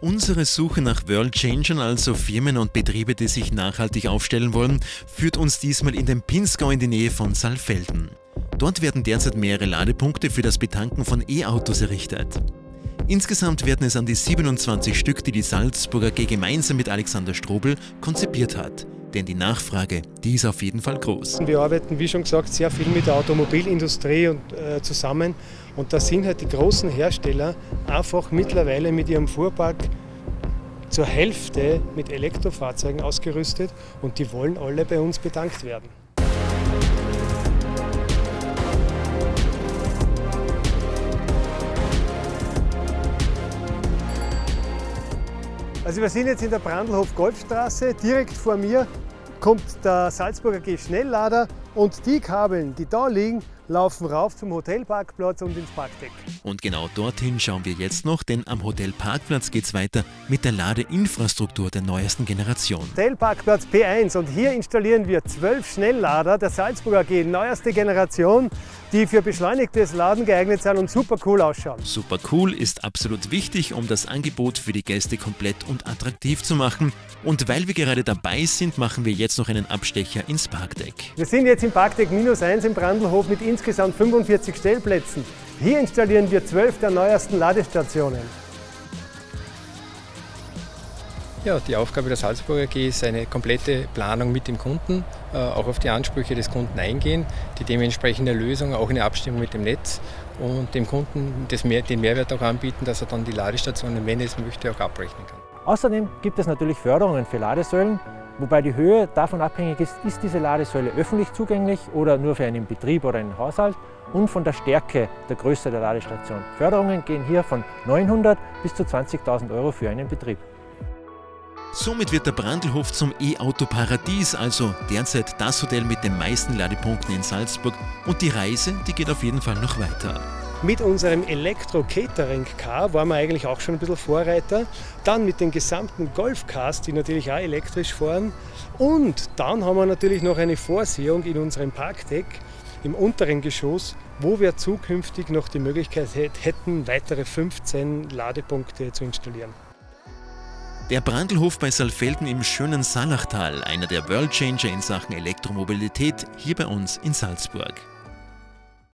Unsere Suche nach World Changern, also Firmen und Betriebe, die sich nachhaltig aufstellen wollen, führt uns diesmal in den Pinzgau in die Nähe von Saalfelden. Dort werden derzeit mehrere Ladepunkte für das Betanken von E-Autos errichtet. Insgesamt werden es an die 27 Stück, die die Salzburger AG gemeinsam mit Alexander Strobel konzipiert hat. Denn die Nachfrage, die ist auf jeden Fall groß. Wir arbeiten, wie schon gesagt, sehr viel mit der Automobilindustrie und, äh, zusammen. Und da sind halt die großen Hersteller einfach mittlerweile mit ihrem Fuhrpark zur Hälfte mit Elektrofahrzeugen ausgerüstet und die wollen alle bei uns bedankt werden. Also wir sind jetzt in der Brandlhof Golfstraße. Direkt vor mir kommt der Salzburger G Schnelllader und die Kabeln, die da liegen, laufen rauf zum Hotelparkplatz und ins Parkdeck. Und genau dorthin schauen wir jetzt noch, denn am Hotelparkplatz geht es weiter mit der Ladeinfrastruktur der neuesten Generation. Hotelparkplatz P1 und hier installieren wir zwölf Schnelllader der Salzburger AG, neueste Generation, die für beschleunigtes Laden geeignet sind und super cool ausschauen. Super cool ist absolut wichtig, um das Angebot für die Gäste komplett und attraktiv zu machen. Und weil wir gerade dabei sind, machen wir jetzt noch einen Abstecher ins Parkdeck. Wir sind jetzt im Parkdeck minus 1 im Brandlhof mit insgesamt 45 Stellplätzen. Hier installieren wir zwölf der neuesten Ladestationen. Ja, die Aufgabe der Salzburger AG ist eine komplette Planung mit dem Kunden, äh, auch auf die Ansprüche des Kunden eingehen, die dementsprechende Lösung auch in Abstimmung mit dem Netz und dem Kunden das mehr, den Mehrwert auch anbieten, dass er dann die Ladestationen, wenn er es möchte, auch abrechnen kann. Außerdem gibt es natürlich Förderungen für Ladesäulen, wobei die Höhe davon abhängig ist, ist diese Ladesäule öffentlich zugänglich oder nur für einen Betrieb oder einen Haushalt und von der Stärke der Größe der Ladestation. Förderungen gehen hier von 900 bis zu 20.000 Euro für einen Betrieb. Somit wird der Brandlhof zum E-Auto-Paradies, also derzeit das Hotel mit den meisten Ladepunkten in Salzburg. Und die Reise, die geht auf jeden Fall noch weiter. Mit unserem Elektro-Catering-Car waren wir eigentlich auch schon ein bisschen Vorreiter. Dann mit den gesamten Golf-Cars, die natürlich auch elektrisch fahren. Und dann haben wir natürlich noch eine Vorsehung in unserem Parkdeck im unteren Geschoss, wo wir zukünftig noch die Möglichkeit hätten, weitere 15 Ladepunkte zu installieren. Der Brandlhof bei Saalfelden im schönen Salachtal, einer der Worldchanger in Sachen Elektromobilität hier bei uns in Salzburg.